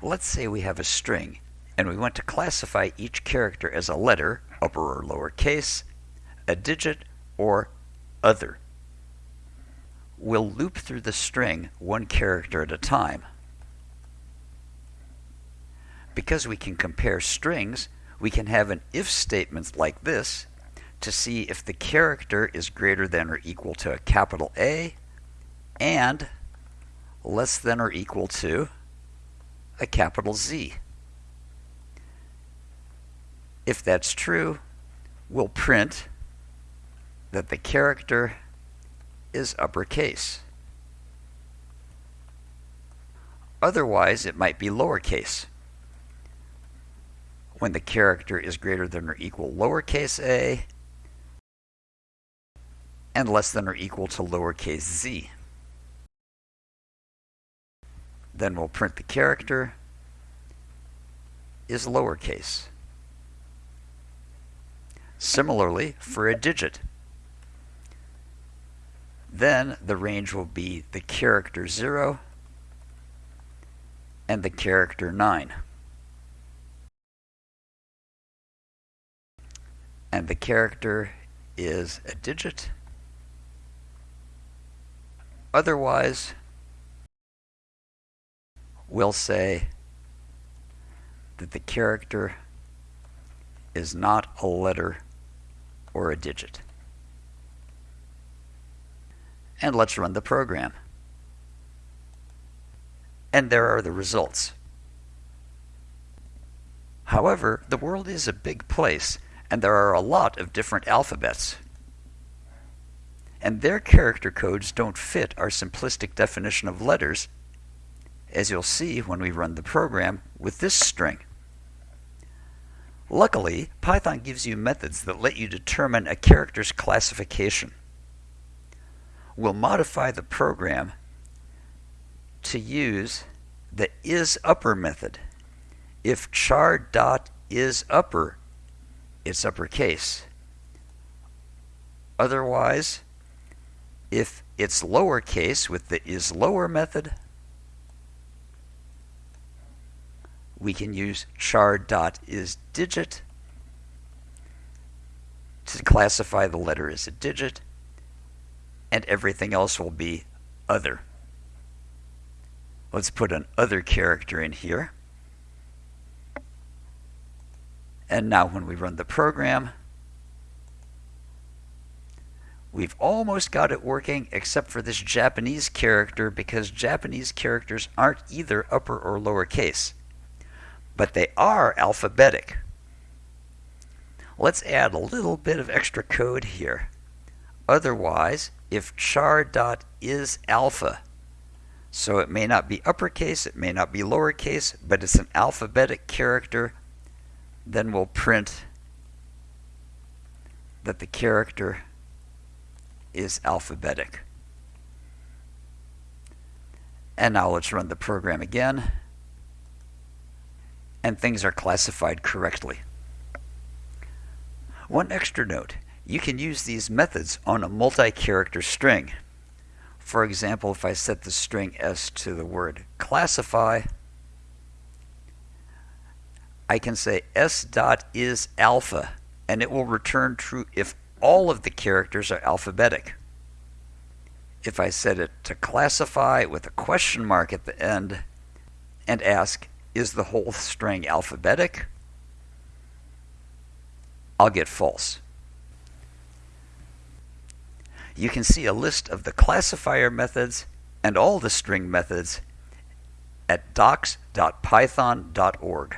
Let's say we have a string and we want to classify each character as a letter, upper or lower case, a digit, or other. We'll loop through the string one character at a time. Because we can compare strings, we can have an if statement like this to see if the character is greater than or equal to a capital A and less than or equal to a capital Z. If that's true, we'll print that the character is uppercase. Otherwise, it might be lowercase. When the character is greater than or equal lowercase a and less than or equal to lowercase z. Then we'll print the character is lowercase. Similarly, for a digit, then the range will be the character 0 and the character 9. And the character is a digit. Otherwise, we'll say that the character is not a letter or a digit. And let's run the program. And there are the results. However, the world is a big place, and there are a lot of different alphabets. And their character codes don't fit our simplistic definition of letters, as you'll see when we run the program with this string. Luckily, Python gives you methods that let you determine a character's classification. We'll modify the program to use the isUpper method. If char dot is it's uppercase. Otherwise, if it's lowercase with the isLower method, we can use char dot is to classify the letter as a digit, and everything else will be other. Let's put an other character in here. And now when we run the program, we've almost got it working except for this Japanese character because Japanese characters aren't either upper or lower case but they are alphabetic. Let's add a little bit of extra code here. Otherwise, if char dot is alpha, so it may not be uppercase, it may not be lowercase, but it's an alphabetic character, then we'll print that the character is alphabetic. And now let's run the program again and things are classified correctly. One extra note, you can use these methods on a multi-character string. For example, if I set the string s to the word classify, I can say s dot is alpha, and it will return true if all of the characters are alphabetic. If I set it to classify with a question mark at the end and ask is the whole string alphabetic? I'll get false. You can see a list of the classifier methods and all the string methods at docs.python.org.